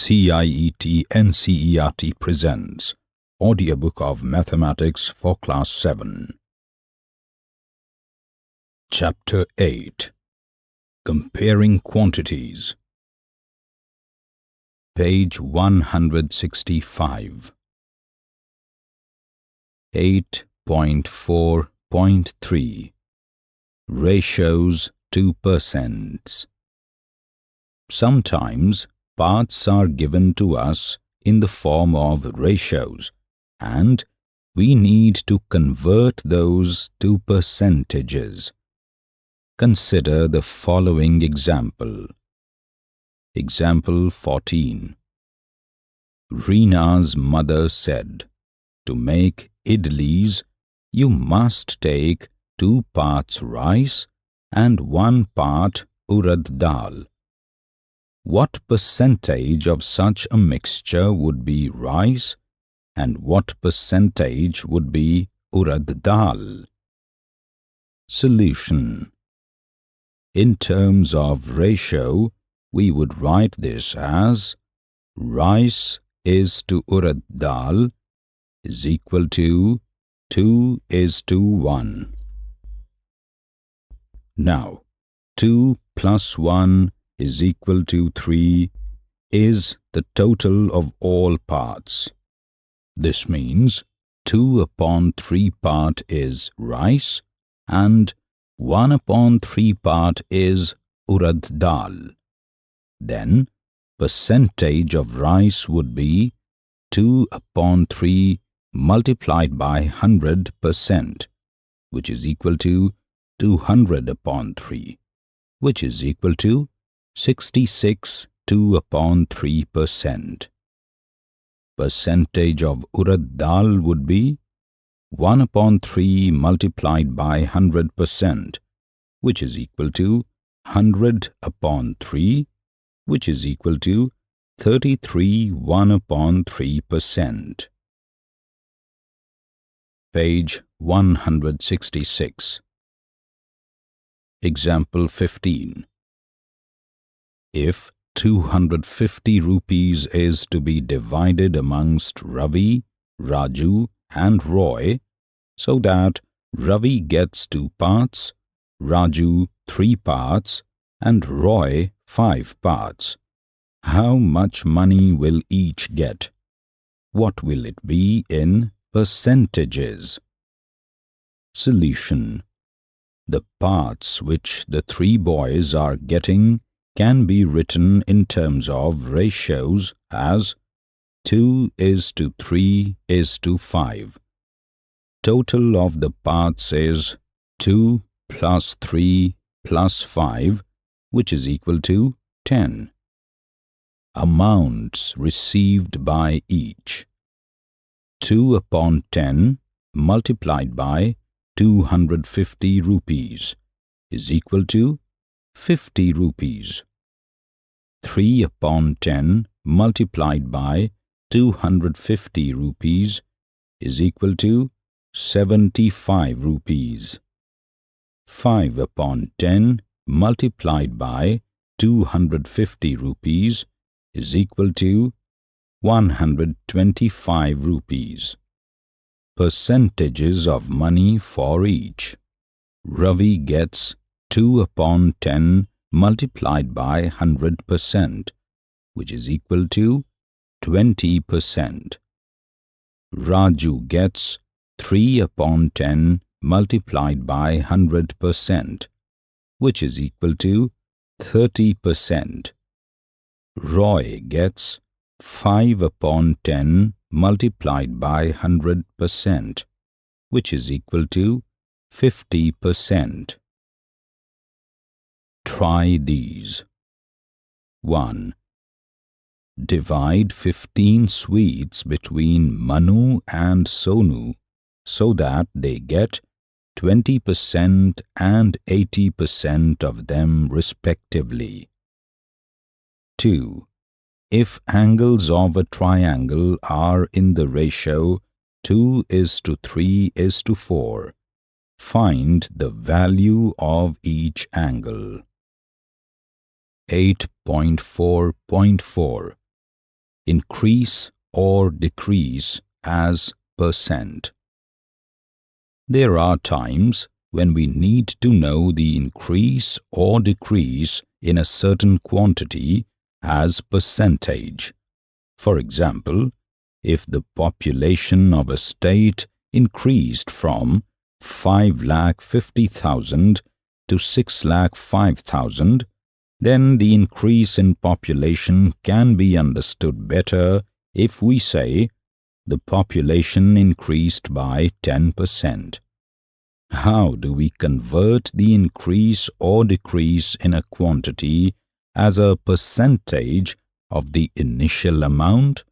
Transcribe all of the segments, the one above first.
CIET NCERT presents Audiobook of Mathematics for Class 7. Chapter 8 Comparing Quantities. Page 165 8.4.3 Ratios to percents Sometimes parts are given to us in the form of ratios and we need to convert those to percentages. Consider the following example. Example 14. Rina's mother said, to make idlis, you must take two parts rice and one part urad dal what percentage of such a mixture would be rice and what percentage would be urad dal? Solution In terms of ratio, we would write this as rice is to urad dal is equal to 2 is to 1. Now, 2 plus 1 is equal to 3 is the total of all parts. This means 2 upon 3 part is rice and 1 upon 3 part is urad dal. Then percentage of rice would be 2 upon 3 multiplied by 100 percent, which is equal to 200 upon 3, which is equal to 66 2 upon 3 percent. Percentage of urad dal would be 1 upon 3 multiplied by 100 percent, which is equal to 100 upon 3, which is equal to 33 1 upon 3 percent. Page 166 Example 15 if 250 rupees is to be divided amongst Ravi, Raju and Roy so that Ravi gets two parts, Raju three parts and Roy five parts. How much money will each get? What will it be in percentages? Solution The parts which the three boys are getting can be written in terms of ratios as 2 is to 3 is to 5. Total of the parts is 2 plus 3 plus 5 which is equal to 10. Amounts received by each 2 upon 10 multiplied by 250 rupees is equal to 50 rupees. 3 upon 10 multiplied by 250 rupees is equal to 75 rupees. 5 upon 10 multiplied by 250 rupees is equal to 125 rupees. Percentages of money for each. Ravi gets 2 upon 10 multiplied by 100%, which is equal to 20%. Raju gets 3 upon 10 multiplied by 100%, which is equal to 30%. Roy gets 5 upon 10 multiplied by 100%, which is equal to 50%. Try these. 1. Divide 15 sweets between Manu and Sonu so that they get 20% and 80% of them respectively. 2. If angles of a triangle are in the ratio 2 is to 3 is to 4, find the value of each angle. 8.4.4 increase or decrease as percent. There are times when we need to know the increase or decrease in a certain quantity as percentage. For example, if the population of a state increased from 5,50,000 to 6,05,000, then the increase in population can be understood better if we say the population increased by 10%. How do we convert the increase or decrease in a quantity as a percentage of the initial amount?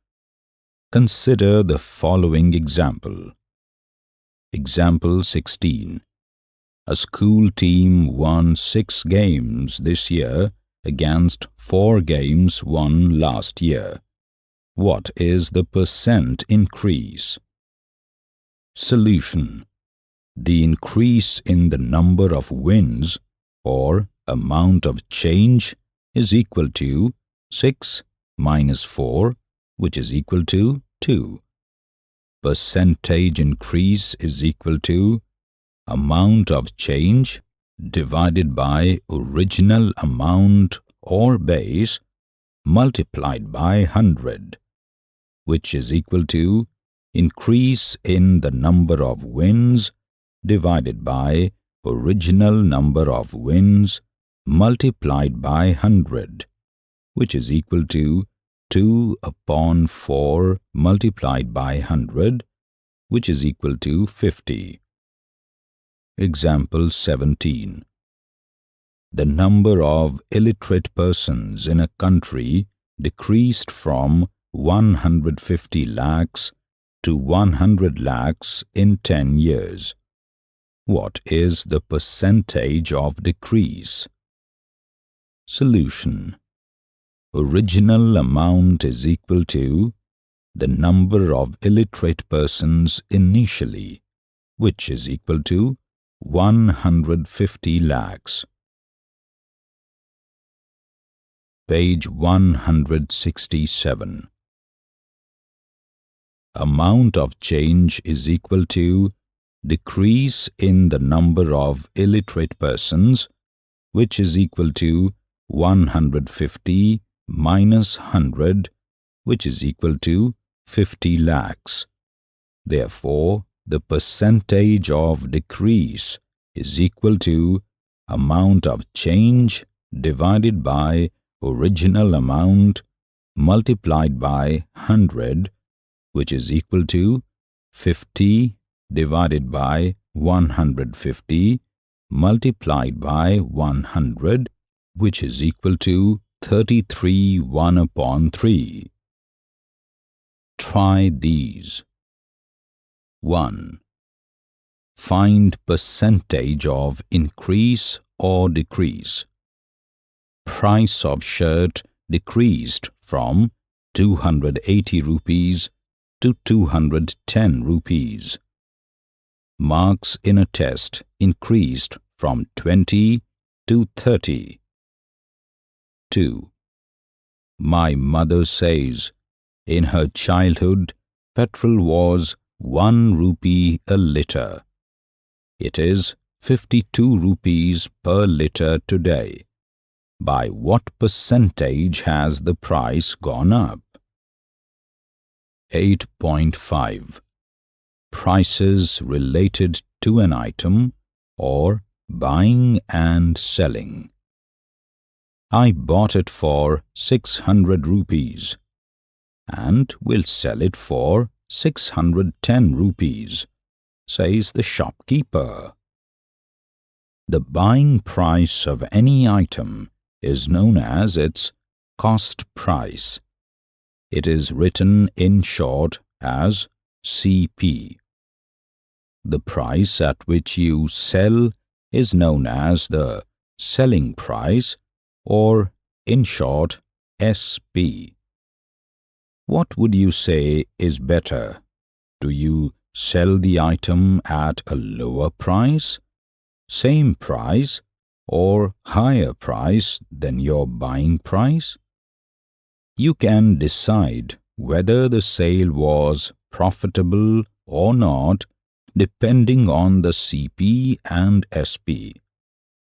Consider the following example. Example 16. A school team won six games this year against four games won last year. What is the percent increase? Solution. The increase in the number of wins or amount of change is equal to 6 minus 4 which is equal to 2 percentage increase is equal to amount of change divided by original amount or base multiplied by 100, which is equal to increase in the number of wins divided by original number of wins multiplied by 100, which is equal to 2 upon 4 multiplied by 100, which is equal to 50. Example 17. The number of illiterate persons in a country decreased from 150 lakhs to 100 lakhs in 10 years. What is the percentage of decrease? Solution original amount is equal to the number of illiterate persons initially, which is equal to 150 lakhs. Page 167 Amount of change is equal to decrease in the number of illiterate persons, which is equal to 150 minus 100 which is equal to 50 lakhs. Therefore, the percentage of decrease is equal to amount of change divided by original amount multiplied by 100 which is equal to 50 divided by 150 multiplied by 100 which is equal to 33 1 upon 3. Try these. 1. Find percentage of increase or decrease. Price of shirt decreased from 280 rupees to 210 rupees. Marks in a test increased from 20 to 30. 2. My mother says, in her childhood, petrol was 1 rupee a litre. It is 52 rupees per litre today. By what percentage has the price gone up? 8.5 Prices related to an item or buying and selling. I bought it for 600 rupees and will sell it for 610 rupees, says the shopkeeper. The buying price of any item is known as its cost price. It is written in short as CP. The price at which you sell is known as the selling price or in short SP. What would you say is better? Do you sell the item at a lower price, same price, or higher price than your buying price? You can decide whether the sale was profitable or not depending on the CP and SP.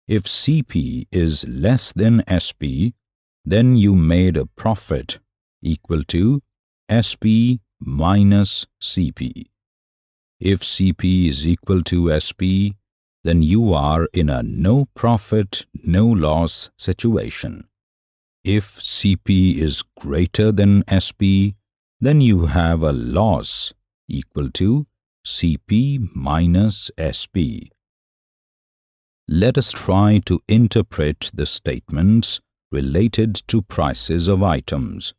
If CP is less than SP, then you made a profit equal to SP minus CP. If CP is equal to SP, then you are in a no profit, no loss situation. If CP is greater than SP, then you have a loss equal to CP minus SP. Let us try to interpret the statements related to prices of items.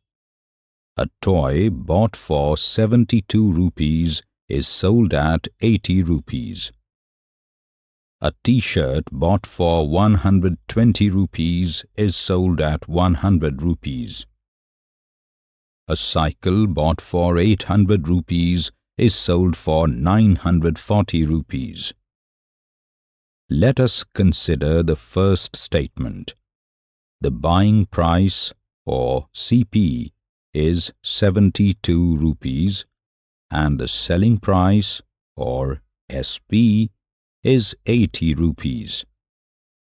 A toy bought for 72 rupees is sold at 80 rupees. A t-shirt bought for 120 rupees is sold at 100 rupees. A cycle bought for 800 rupees is sold for 940 rupees. Let us consider the first statement. The buying price or CP is 72 rupees and the selling price or SP is 80 rupees.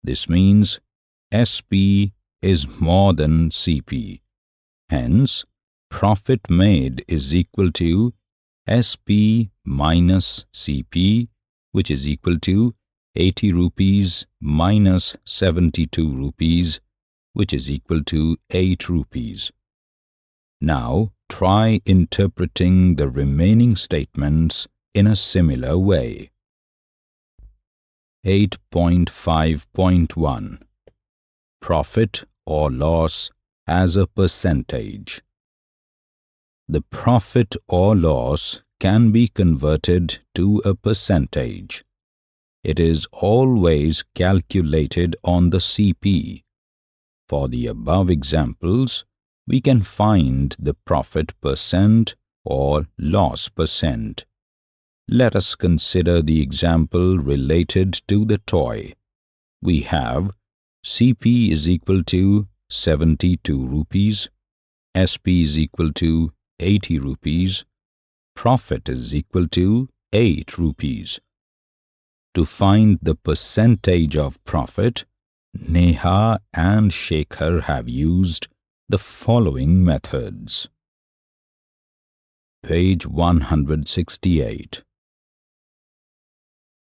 This means SP is more than CP. Hence, profit made is equal to SP minus CP which is equal to 80 rupees minus 72 rupees which is equal to 8 rupees. Now try interpreting the remaining statements in a similar way. 8.5.1 Profit or loss as a percentage the profit or loss can be converted to a percentage. It is always calculated on the CP. For the above examples, we can find the profit percent or loss percent. Let us consider the example related to the toy. We have CP is equal to 72 rupees, SP is equal to 80 rupees, profit is equal to 8 rupees. To find the percentage of profit, Neha and Shekhar have used the following methods. Page 168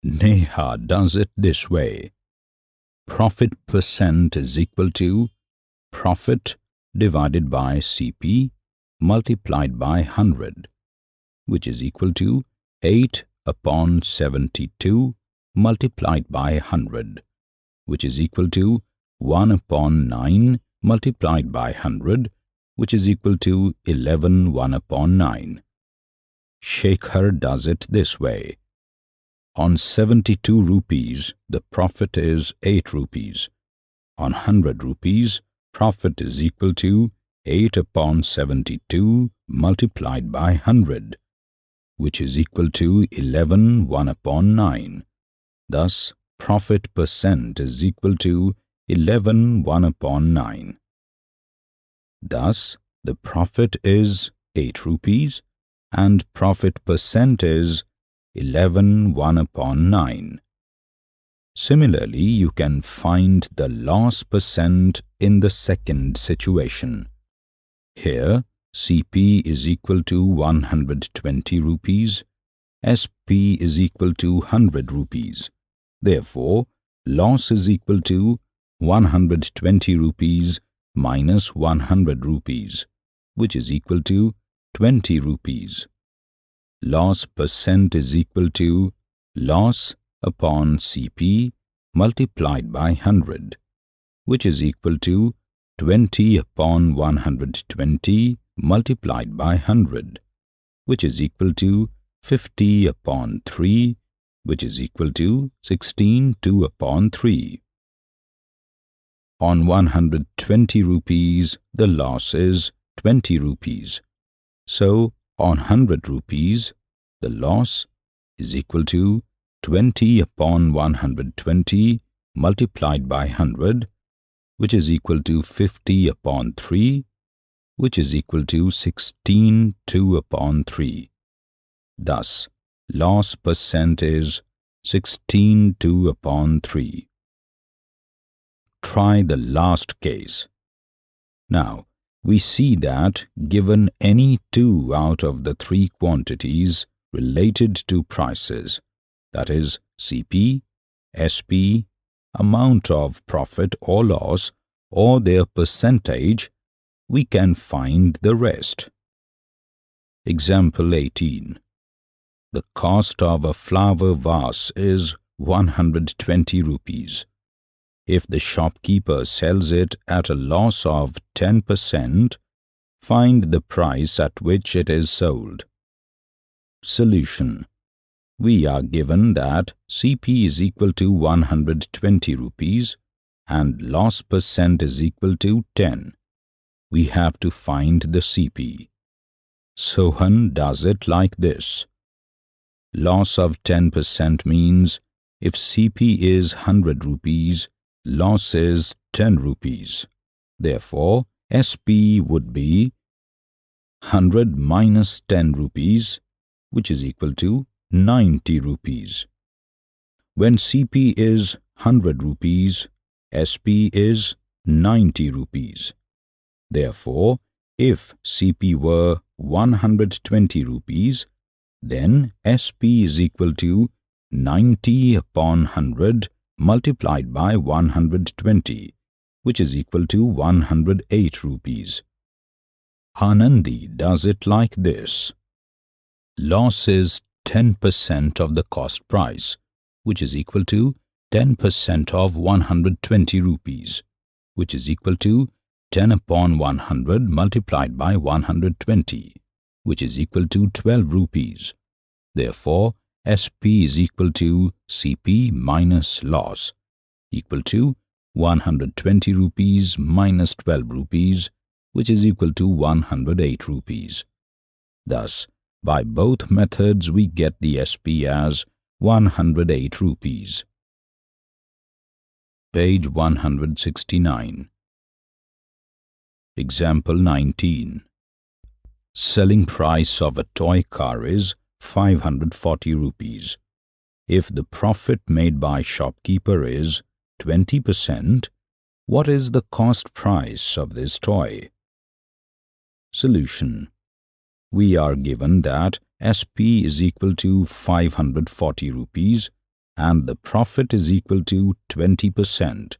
Neha does it this way. Profit percent is equal to profit divided by CP multiplied by 100, which is equal to 8 upon 72 multiplied by 100, which is equal to 1 upon 9 multiplied by 100, which is equal to 11 1 upon 9. Shekhar does it this way. On 72 rupees, the profit is 8 rupees. On 100 rupees, profit is equal to 8 upon 72 multiplied by 100, which is equal to 11 1 upon 9. Thus, profit percent is equal to 11 1 upon 9. Thus, the profit is 8 rupees and profit percent is 11 1 upon 9. Similarly, you can find the loss percent in the second situation. Here, CP is equal to 120 rupees, SP is equal to 100 rupees. Therefore, loss is equal to 120 rupees minus 100 rupees, which is equal to 20 rupees. Loss percent is equal to loss upon CP multiplied by 100, which is equal to 20 upon 120 multiplied by 100, which is equal to 50 upon 3, which is equal to 16 2 upon 3. On 120 rupees, the loss is 20 rupees. So, on 100 rupees, the loss is equal to 20 upon 120 multiplied by 100, which is equal to 50 upon 3, which is equal to 16 2 upon 3. Thus, loss percent is 16 2 upon 3. Try the last case. Now, we see that given any two out of the three quantities related to prices, that is CP, SP, amount of profit or loss, or their percentage, we can find the rest. Example 18. The cost of a flower vase is 120 rupees. If the shopkeeper sells it at a loss of 10%, find the price at which it is sold. Solution We are given that CP is equal to 120 rupees and loss percent is equal to 10. We have to find the CP. Sohan does it like this. Loss of 10% means if CP is 100 rupees, loss is 10 rupees. Therefore, SP would be 100 minus 10 rupees, which is equal to 90 rupees. When CP is 100 rupees, SP is 90 rupees. Therefore, if CP were 120 rupees, then SP is equal to 90 upon 100 multiplied by 120, which is equal to 108 rupees. Anandi does it like this. Loss is 10% of the cost price, which is equal to 10% of 120 rupees, which is equal to 10 upon 100 multiplied by 120, which is equal to 12 rupees. Therefore, SP is equal to CP minus loss equal to 120 rupees minus 12 rupees which is equal to 108 rupees. Thus, by both methods we get the SP as 108 rupees. Page 169 Example 19 Selling price of a toy car is 540 rupees. If the profit made by shopkeeper is 20%, what is the cost price of this toy? Solution We are given that SP is equal to 540 rupees and the profit is equal to 20%.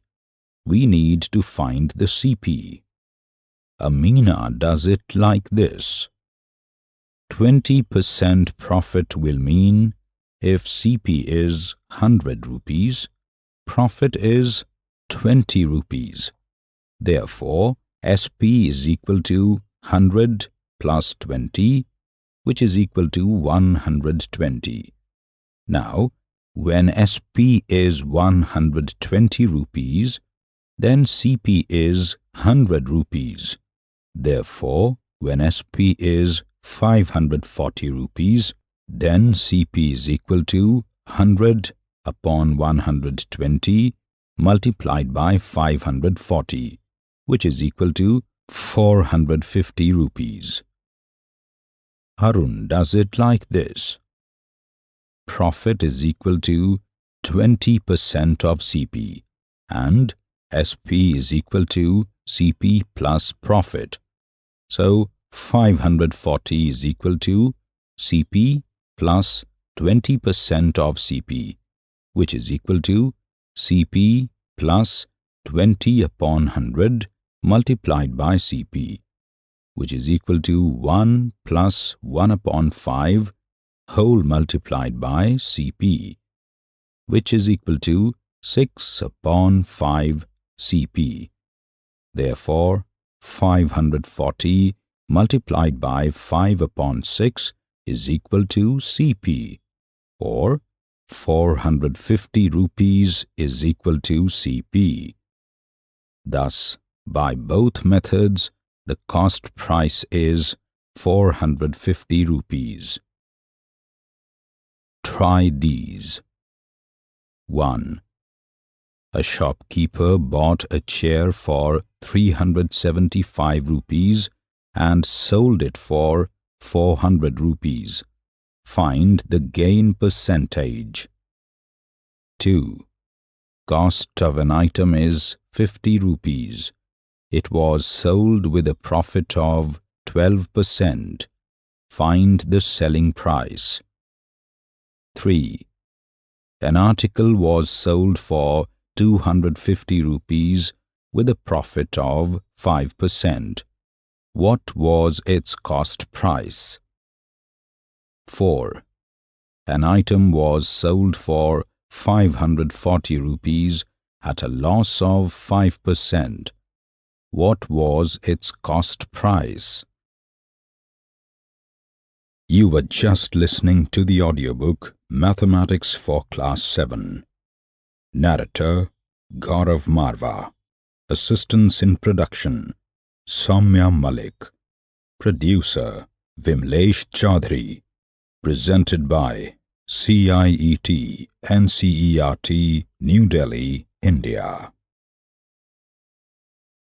We need to find the CP. Amina does it like this. 20% profit will mean if CP is 100 rupees, profit is 20 rupees. Therefore, SP is equal to 100 plus 20, which is equal to 120. Now, when SP is 120 rupees, then CP is 100 rupees. Therefore, when SP is 540 rupees, then CP is equal to 100 upon 120 multiplied by 540, which is equal to 450 rupees. Harun does it like this. Profit is equal to 20% of CP and SP is equal to CP plus profit. So, 540 is equal to CP plus 20% of CP, which is equal to CP plus 20 upon 100 multiplied by CP, which is equal to 1 plus 1 upon 5 whole multiplied by CP, which is equal to 6 upon 5 CP. Therefore, 540 multiplied by 5 upon 6 is equal to CP or 450 rupees is equal to CP. Thus, by both methods, the cost price is 450 rupees. Try these. 1. A shopkeeper bought a chair for 375 rupees and sold it for 400 rupees. Find the gain percentage. 2. Cost of an item is 50 rupees. It was sold with a profit of 12%. Find the selling price. 3. An article was sold for 250 rupees with a profit of 5%. What was its cost price? 4. An item was sold for 540 rupees at a loss of 5%. What was its cost price? You were just listening to the audiobook Mathematics for Class 7. Narrator Gaurav Marva. Assistance in production Soumya Malik. Producer Vimlesh Chaudhary. Presented by CIET NCERT New Delhi, India.